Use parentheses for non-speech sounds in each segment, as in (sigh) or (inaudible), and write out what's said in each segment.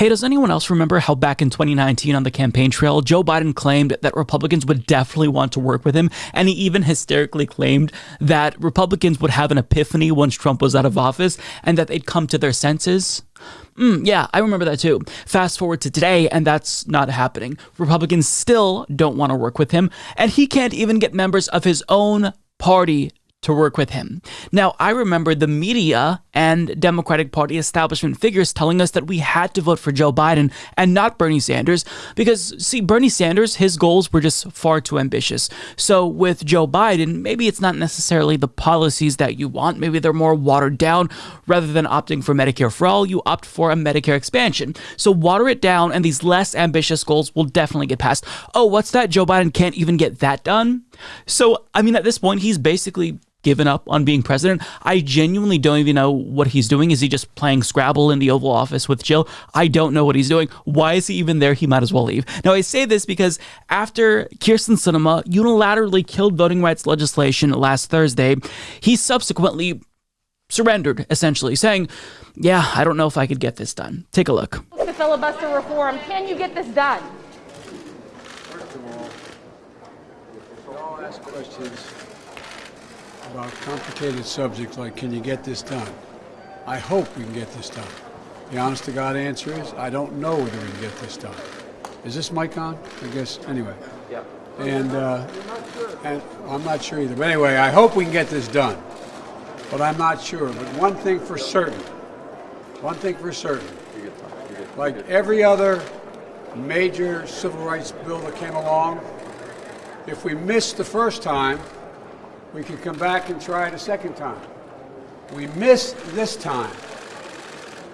Hey, does anyone else remember how back in 2019 on the campaign trail, Joe Biden claimed that Republicans would definitely want to work with him? And he even hysterically claimed that Republicans would have an epiphany once Trump was out of office and that they'd come to their senses? Mm, yeah, I remember that too. Fast forward to today, and that's not happening. Republicans still don't want to work with him, and he can't even get members of his own party to work with him. Now, I remember the media and Democratic Party establishment figures telling us that we had to vote for Joe Biden and not Bernie Sanders because, see, Bernie Sanders, his goals were just far too ambitious. So with Joe Biden, maybe it's not necessarily the policies that you want. Maybe they're more watered down. Rather than opting for Medicare for all, you opt for a Medicare expansion. So water it down, and these less ambitious goals will definitely get passed. Oh, what's that? Joe Biden can't even get that done? So, I mean, at this point, he's basically given up on being president. I genuinely don't even know what he's doing. Is he just playing Scrabble in the Oval Office with Jill? I don't know what he's doing. Why is he even there? He might as well leave. Now, I say this because after Kyrsten Sinema unilaterally killed voting rights legislation last Thursday, he subsequently surrendered, essentially, saying, Yeah, I don't know if I could get this done. Take a look. The filibuster reform, can you get this done? First of all, we all ask questions about complicated subjects like can you get this done? I hope we can get this done. The honest to God answer is I don't know whether we can get this done. Is this mic on? I guess anyway. Yeah. And uh, and I'm not sure either. But anyway, I hope we can get this done. But I'm not sure. But one thing for certain, one thing for certain, like every other major civil rights bill that came along, if we missed the first time, we can come back and try it a second time. We missed this time.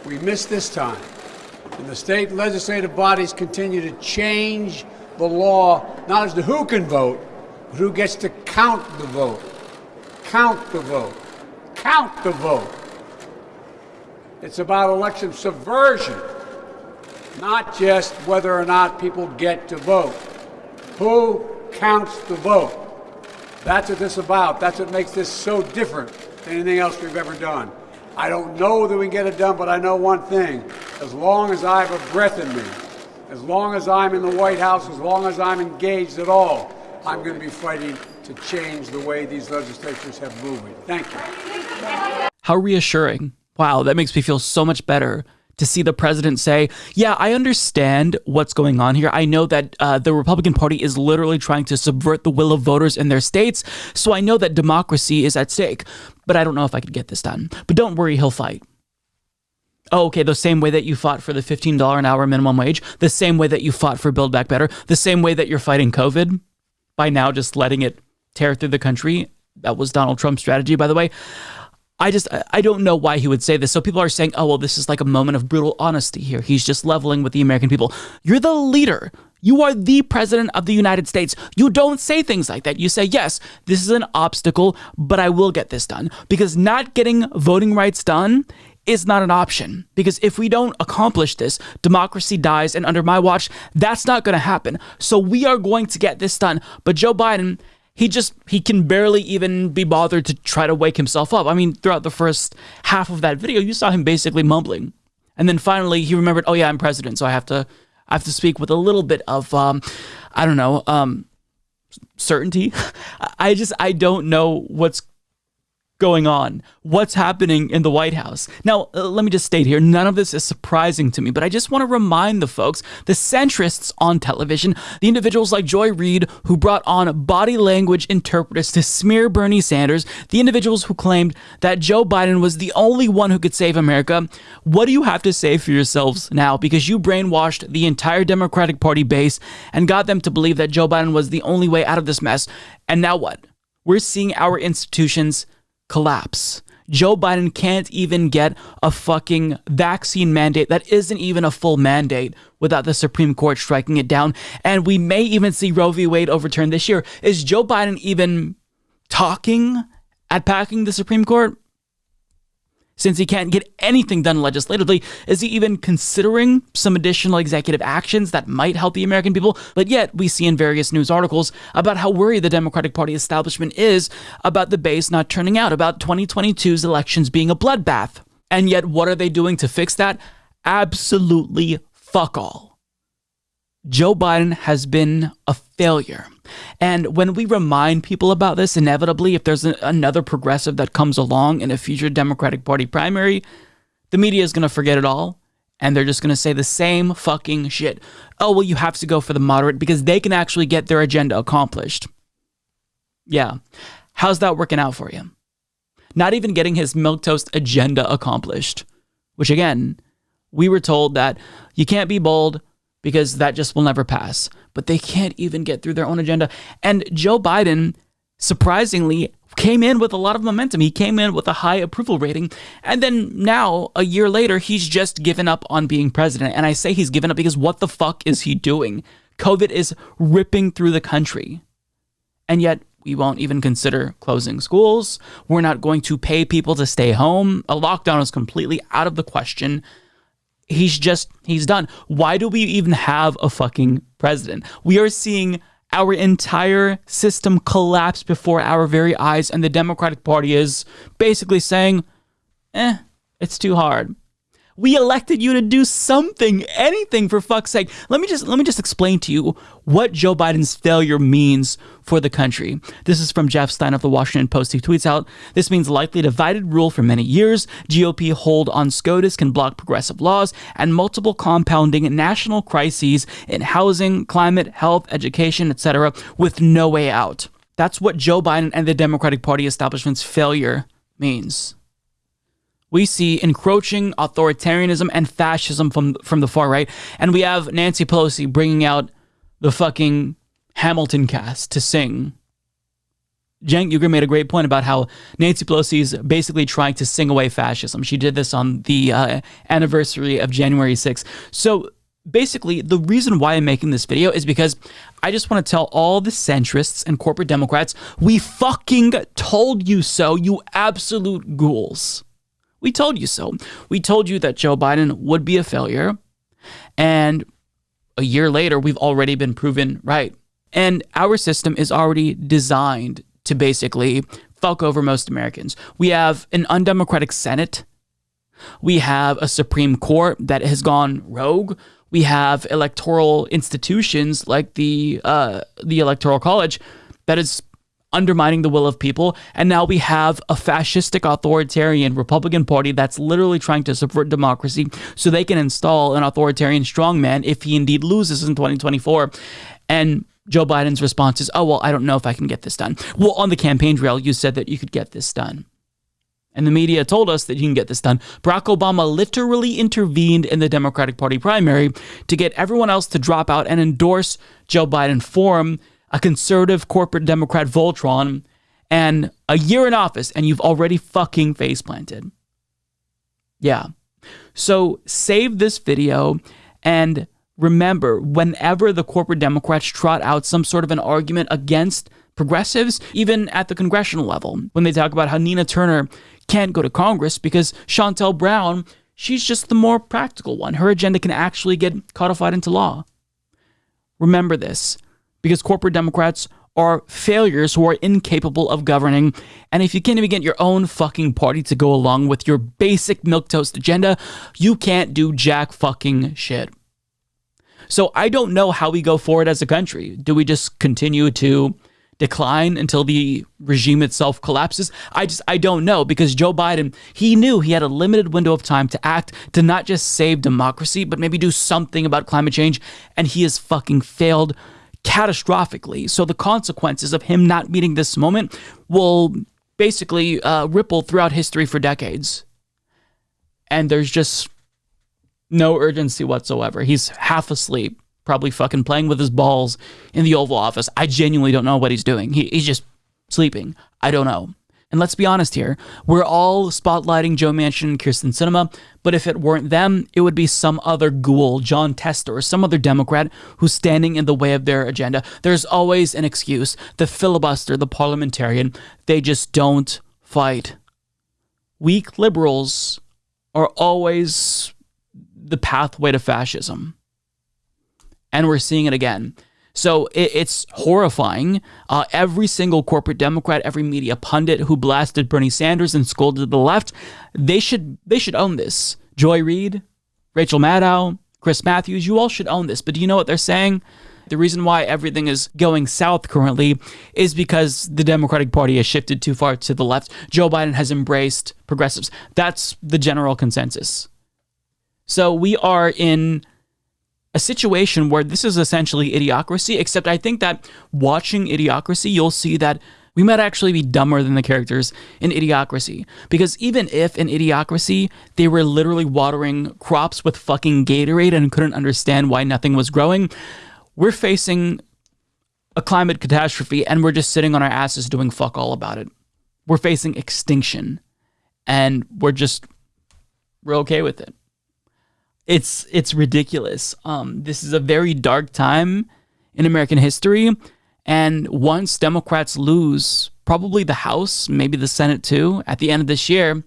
We missed this time. And the state legislative bodies continue to change the law, not as to who can vote, but who gets to count the vote. Count the vote. Count the vote. It's about election subversion, not just whether or not people get to vote. Who counts the vote? That's what this is about. That's what makes this so different than anything else we've ever done. I don't know that we can get it done, but I know one thing. As long as I have a breath in me, as long as I'm in the White House, as long as I'm engaged at all, I'm going to be fighting to change the way these legislatures have moved. Thank you. How reassuring. Wow, that makes me feel so much better to see the president say, Yeah, I understand what's going on here. I know that uh, the Republican Party is literally trying to subvert the will of voters in their states. So I know that democracy is at stake, but I don't know if I could get this done. But don't worry, he'll fight. Oh, okay, the same way that you fought for the $15 an hour minimum wage, the same way that you fought for Build Back Better, the same way that you're fighting COVID by now just letting it tear through the country. That was Donald Trump's strategy, by the way. I just I don't know why he would say this. So people are saying, "Oh, well, this is like a moment of brutal honesty here. He's just leveling with the American people." You're the leader. You are the president of the United States. You don't say things like that. You say, "Yes, this is an obstacle, but I will get this done." Because not getting voting rights done is not an option. Because if we don't accomplish this, democracy dies and under my watch, that's not going to happen. So we are going to get this done. But Joe Biden he just he can barely even be bothered to try to wake himself up. I mean, throughout the first half of that video, you saw him basically mumbling, and then finally he remembered, oh yeah, I'm president, so I have to I have to speak with a little bit of um, I don't know um, certainty. (laughs) I just I don't know what's going on? What's happening in the White House? Now, uh, let me just state here none of this is surprising to me, but I just want to remind the folks, the centrists on television, the individuals like Joy Reid who brought on body language interpreters to smear Bernie Sanders, the individuals who claimed that Joe Biden was the only one who could save America. What do you have to say for yourselves now? Because you brainwashed the entire Democratic Party base and got them to believe that Joe Biden was the only way out of this mess. And now what? We're seeing our institutions collapse. Joe Biden can't even get a fucking vaccine mandate that isn't even a full mandate without the Supreme Court striking it down. And we may even see Roe v. Wade overturned this year. Is Joe Biden even talking at packing the Supreme Court? Since he can't get anything done legislatively, is he even considering some additional executive actions that might help the American people? But yet, we see in various news articles about how worried the Democratic Party establishment is about the base not turning out, about 2022's elections being a bloodbath. And yet, what are they doing to fix that? Absolutely fuck all. Joe Biden has been a failure. And when we remind people about this, inevitably, if there's a, another progressive that comes along in a future Democratic Party primary, the media is going to forget it all. And they're just going to say the same fucking shit. Oh, well, you have to go for the moderate because they can actually get their agenda accomplished. Yeah. How's that working out for you? Not even getting his milquetoast agenda accomplished, which again, we were told that you can't be bold because that just will never pass. But they can't even get through their own agenda. And Joe Biden, surprisingly, came in with a lot of momentum. He came in with a high approval rating. And then now, a year later, he's just given up on being president. And I say he's given up because what the fuck is he doing? COVID is ripping through the country. And yet, we won't even consider closing schools. We're not going to pay people to stay home. A lockdown is completely out of the question. He's just, he's done. Why do we even have a fucking president? We are seeing our entire system collapse before our very eyes, and the Democratic Party is basically saying, eh, it's too hard. We elected you to do something, anything for fuck's sake. Let me just let me just explain to you what Joe Biden's failure means for the country. This is from Jeff Stein of the Washington Post. He tweets out, "This means likely divided rule for many years. GOP hold on SCOTUS can block progressive laws and multiple compounding national crises in housing, climate, health, education, etc. with no way out." That's what Joe Biden and the Democratic Party establishment's failure means we see encroaching authoritarianism and fascism from from the far right, and we have Nancy Pelosi bringing out the fucking Hamilton cast to sing. Cenk Uygur made a great point about how Nancy Pelosi is basically trying to sing away fascism. She did this on the uh, anniversary of January 6th. So basically, the reason why I'm making this video is because I just want to tell all the centrists and corporate Democrats, we fucking told you so, you absolute ghouls. We told you so. We told you that Joe Biden would be a failure. And a year later, we've already been proven right. And our system is already designed to basically fuck over most Americans. We have an undemocratic Senate. We have a Supreme Court that has gone rogue. We have electoral institutions like the uh, the Electoral College that is undermining the will of people. And now we have a fascistic authoritarian Republican Party that's literally trying to subvert democracy so they can install an authoritarian strongman if he indeed loses in 2024. And Joe Biden's response is, oh, well, I don't know if I can get this done. Well, on the campaign trail, you said that you could get this done. And the media told us that you can get this done. Barack Obama literally intervened in the Democratic Party primary to get everyone else to drop out and endorse Joe Biden for him a conservative corporate Democrat Voltron, and a year in office, and you've already fucking face planted. Yeah. So save this video and remember whenever the corporate Democrats trot out some sort of an argument against progressives, even at the congressional level, when they talk about how Nina Turner can't go to Congress because Shontel Brown, she's just the more practical one. Her agenda can actually get codified into law. Remember this because corporate Democrats are failures who are incapable of governing. And if you can't even get your own fucking party to go along with your basic milquetoast agenda, you can't do jack fucking shit. So I don't know how we go forward as a country. Do we just continue to decline until the regime itself collapses? I just I don't know because Joe Biden, he knew he had a limited window of time to act to not just save democracy, but maybe do something about climate change and he has fucking failed catastrophically. So the consequences of him not meeting this moment will basically uh, ripple throughout history for decades. And there's just no urgency whatsoever. He's half asleep, probably fucking playing with his balls in the Oval Office. I genuinely don't know what he's doing. He, he's just sleeping. I don't know. And let's be honest here, we're all spotlighting Joe Manchin and Kyrsten Sinema, but if it weren't them, it would be some other ghoul, Jon Tester, or some other Democrat who's standing in the way of their agenda. There's always an excuse. The filibuster, the parliamentarian, they just don't fight. Weak liberals are always the pathway to fascism. And we're seeing it again. So it, it's horrifying. Uh, every single corporate Democrat, every media pundit who blasted Bernie Sanders and scolded the left, they should they should own this. Joy Reid, Rachel Maddow, Chris Matthews, you all should own this. But do you know what they're saying? The reason why everything is going south currently is because the Democratic Party has shifted too far to the left. Joe Biden has embraced progressives. That's the general consensus. So we are in a situation where this is essentially idiocracy, except I think that watching idiocracy, you'll see that we might actually be dumber than the characters in Idiocracy. Because even if in Idiocracy they were literally watering crops with fucking Gatorade and couldn't understand why nothing was growing, we're facing a climate catastrophe and we're just sitting on our asses doing fuck all about it. We're facing extinction and we're just we're okay with it. It's it's ridiculous. Um, this is a very dark time in American history and once Democrats lose probably the House, maybe the Senate too, at the end of this year,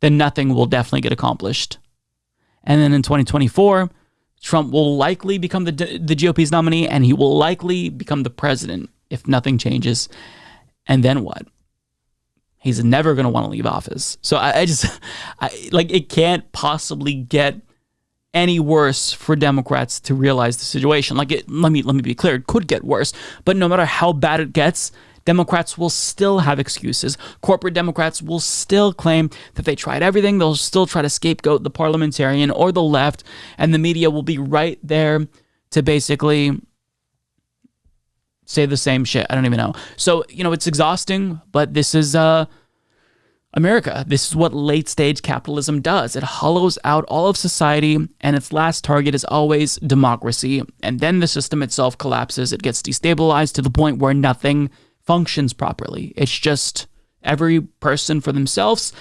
then nothing will definitely get accomplished. And then in 2024, Trump will likely become the, the GOP's nominee and he will likely become the president if nothing changes. And then what? He's never going to want to leave office. So I, I just, (laughs) I, like, it can't possibly get any worse for Democrats to realize the situation. Like it, let me let me be clear, it could get worse, but no matter how bad it gets, Democrats will still have excuses. Corporate Democrats will still claim that they tried everything. They'll still try to scapegoat the parliamentarian or the left, and the media will be right there to basically say the same shit. I don't even know. So, you know, it's exhausting, but this is uh America. This is what late stage capitalism does. It hollows out all of society, and its last target is always democracy. And then the system itself collapses. It gets destabilized to the point where nothing functions properly. It's just every person for themselves.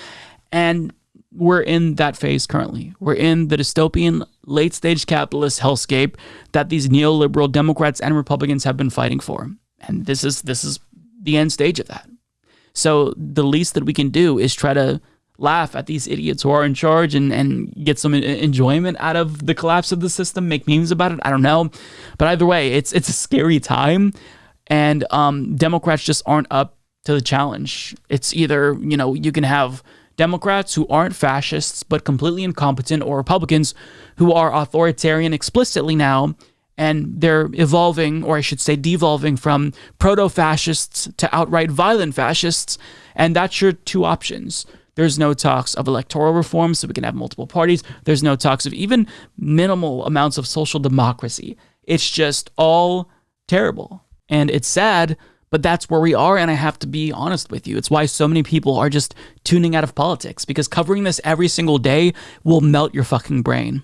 And we're in that phase currently. We're in the dystopian late stage capitalist hellscape that these neoliberal Democrats and Republicans have been fighting for. And this is this is the end stage of that. So the least that we can do is try to laugh at these idiots who are in charge and, and get some enjoyment out of the collapse of the system, make memes about it. I don't know. But either way, it's it's a scary time. And um, Democrats just aren't up to the challenge. It's either, you know, you can have Democrats who aren't fascists but completely incompetent, or Republicans who are authoritarian explicitly now and they're evolving, or I should say, devolving from proto fascists to outright violent fascists. And that's your two options. There's no talks of electoral reform, so we can have multiple parties. There's no talks of even minimal amounts of social democracy. It's just all terrible. And it's sad, but that's where we are. And I have to be honest with you. It's why so many people are just tuning out of politics because covering this every single day will melt your fucking brain.